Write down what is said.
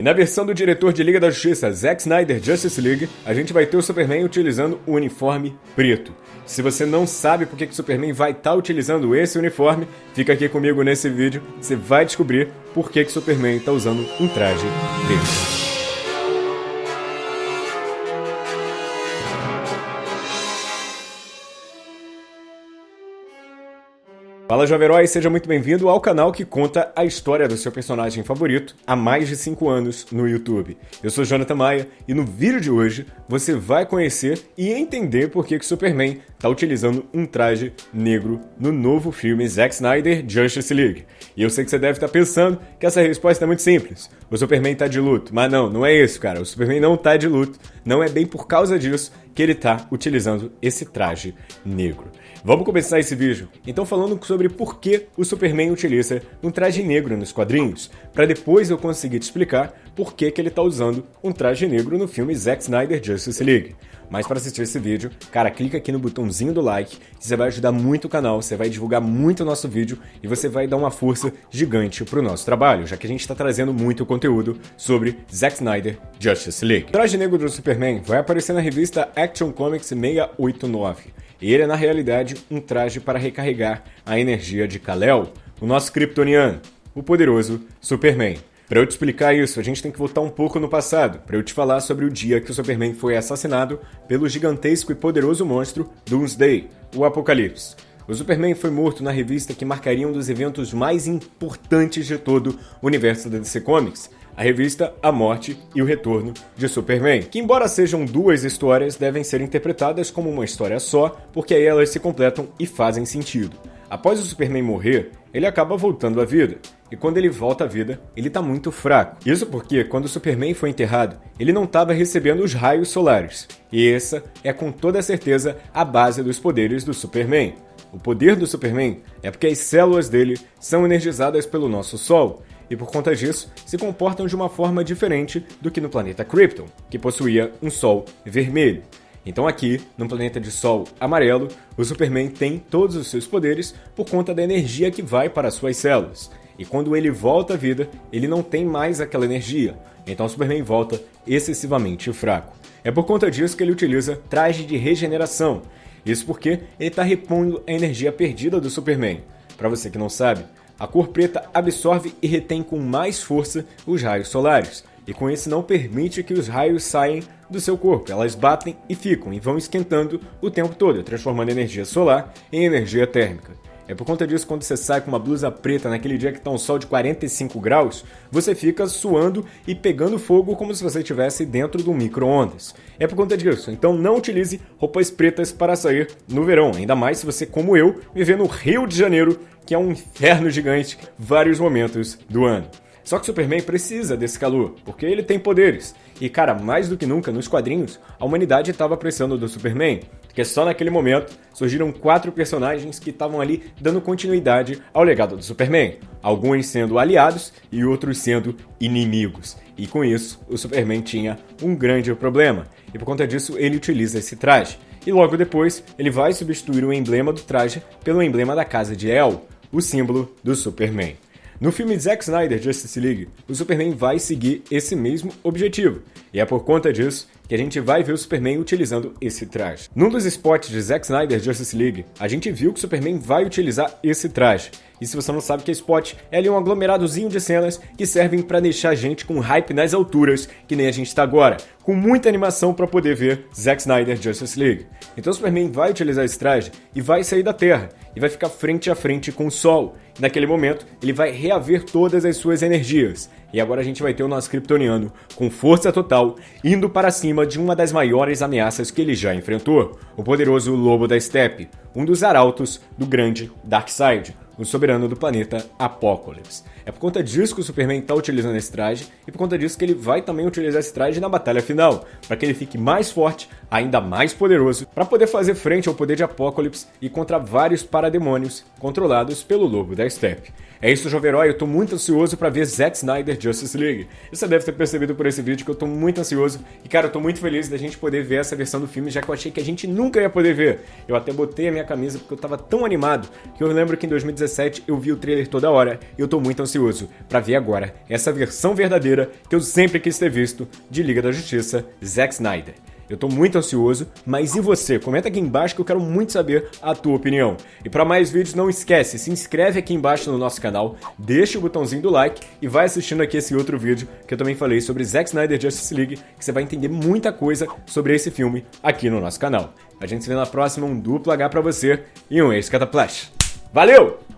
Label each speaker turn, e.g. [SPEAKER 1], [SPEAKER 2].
[SPEAKER 1] E na versão do diretor de Liga da Justiça, Zack Snyder Justice League, a gente vai ter o Superman utilizando o uniforme preto. Se você não sabe por que o Superman vai estar tá utilizando esse uniforme, fica aqui comigo nesse vídeo, você vai descobrir por que o Superman está usando um traje preto. Fala Jovem Herói, seja muito bem-vindo ao canal que conta a história do seu personagem favorito há mais de 5 anos no YouTube. Eu sou Jonathan Maia e no vídeo de hoje você vai conhecer e entender por que o Superman está utilizando um traje negro no novo filme Zack Snyder Justice League. E eu sei que você deve estar pensando que essa resposta é muito simples. O Superman está de luto, mas não, não é isso, cara. O Superman não está de luto. Não é bem por causa disso que ele está utilizando esse traje negro. Vamos começar esse vídeo, então falando sobre por que o Superman utiliza um traje negro nos quadrinhos, para depois eu conseguir te explicar por que, que ele está usando um traje negro no filme Zack Snyder Justice League. Mas para assistir esse vídeo, cara, clica aqui no botãozinho do like, você vai ajudar muito o canal, você vai divulgar muito o nosso vídeo e você vai dar uma força gigante pro nosso trabalho, já que a gente está trazendo muito conteúdo sobre Zack Snyder Justice League. O traje negro do Superman vai aparecer na revista Action Comics 689. E ele é, na realidade, um traje para recarregar a energia de Kal-El, o nosso kryptoniano, o poderoso Superman. Para eu te explicar isso, a gente tem que voltar um pouco no passado, para eu te falar sobre o dia que o Superman foi assassinado pelo gigantesco e poderoso monstro Doomsday, o Apocalipse. O Superman foi morto na revista que marcaria um dos eventos mais importantes de todo o universo da DC Comics, a revista A Morte e o Retorno de Superman, que embora sejam duas histórias, devem ser interpretadas como uma história só, porque aí elas se completam e fazem sentido. Após o Superman morrer, ele acaba voltando à vida. E quando ele volta à vida, ele está muito fraco. Isso porque, quando o Superman foi enterrado, ele não estava recebendo os raios solares. E essa é com toda certeza a base dos poderes do Superman. O poder do Superman é porque as células dele são energizadas pelo nosso Sol, e por conta disso se comportam de uma forma diferente do que no planeta Krypton, que possuía um Sol vermelho. Então aqui, no planeta de Sol amarelo, o Superman tem todos os seus poderes por conta da energia que vai para suas células. E quando ele volta à vida, ele não tem mais aquela energia, então o Superman volta excessivamente fraco. É por conta disso que ele utiliza traje de regeneração. Isso porque ele está repondo a energia perdida do Superman. Para você que não sabe, a cor preta absorve e retém com mais força os raios solares, e com isso não permite que os raios saiam do seu corpo. Elas batem e ficam e vão esquentando o tempo todo, transformando energia solar em energia térmica. É por conta disso, quando você sai com uma blusa preta naquele dia que está um sol de 45 graus, você fica suando e pegando fogo como se você estivesse dentro de um micro-ondas. É por conta disso, então não utilize roupas pretas para sair no verão, ainda mais se você, como eu, viver no Rio de Janeiro, que é um inferno gigante vários momentos do ano. Só que Superman precisa desse calor, porque ele tem poderes. E cara, mais do que nunca, nos quadrinhos, a humanidade estava precisando do Superman, porque só naquele momento surgiram quatro personagens que estavam ali dando continuidade ao legado do Superman, alguns sendo aliados e outros sendo inimigos. E com isso, o Superman tinha um grande problema, e por conta disso ele utiliza esse traje. E logo depois, ele vai substituir o emblema do traje pelo emblema da casa de El, o símbolo do Superman. No filme Zack Snyder Justice League, o Superman vai seguir esse mesmo objetivo, e é por conta disso que a gente vai ver o Superman utilizando esse traje. Num dos spots de Zack Snyder Justice League, a gente viu que o Superman vai utilizar esse traje. E se você não sabe que é spot, é ali um aglomeradozinho de cenas que servem para deixar a gente com hype nas alturas, que nem a gente está agora, com muita animação para poder ver Zack Snyder Justice League. Então o Superman vai utilizar esse traje e vai sair da Terra, e vai ficar frente a frente com o Sol. E naquele momento, ele vai reaver todas as suas energias. E agora a gente vai ter o nosso Kryptoniano com força total, indo para cima de uma das maiores ameaças que ele já enfrentou, o poderoso Lobo da Steppe, um dos arautos do grande Darkseid, o soberano do planeta Apokolips. É por conta disso que o Superman está utilizando esse traje e por conta disso que ele vai também utilizar esse traje na batalha final, para que ele fique mais forte, ainda mais poderoso, para poder fazer frente ao poder de Apokolips e contra vários parademônios controlados pelo Lobo da Steppe. É isso, Jovem Herói, eu tô muito ansioso para ver Zack Snyder Justice League. Você deve ter percebido por esse vídeo que eu tô muito ansioso e, cara, eu tô muito feliz da gente poder ver essa versão do filme, já que eu achei que a gente nunca ia poder ver. Eu até botei a minha camisa porque eu tava tão animado que eu lembro que em 2017 2017 eu vi o trailer toda hora e eu tô muito ansioso para ver agora essa versão verdadeira que eu sempre quis ter visto de Liga da Justiça, Zack Snyder. Eu tô muito ansioso, mas e você? Comenta aqui embaixo que eu quero muito saber a tua opinião. E para mais vídeos, não esquece, se inscreve aqui embaixo no nosso canal, deixa o botãozinho do like e vai assistindo aqui esse outro vídeo que eu também falei sobre Zack Snyder Justice League, que você vai entender muita coisa sobre esse filme aqui no nosso canal. A gente se vê na próxima, um duplo H pra você e um ex-cataplash. Valeu!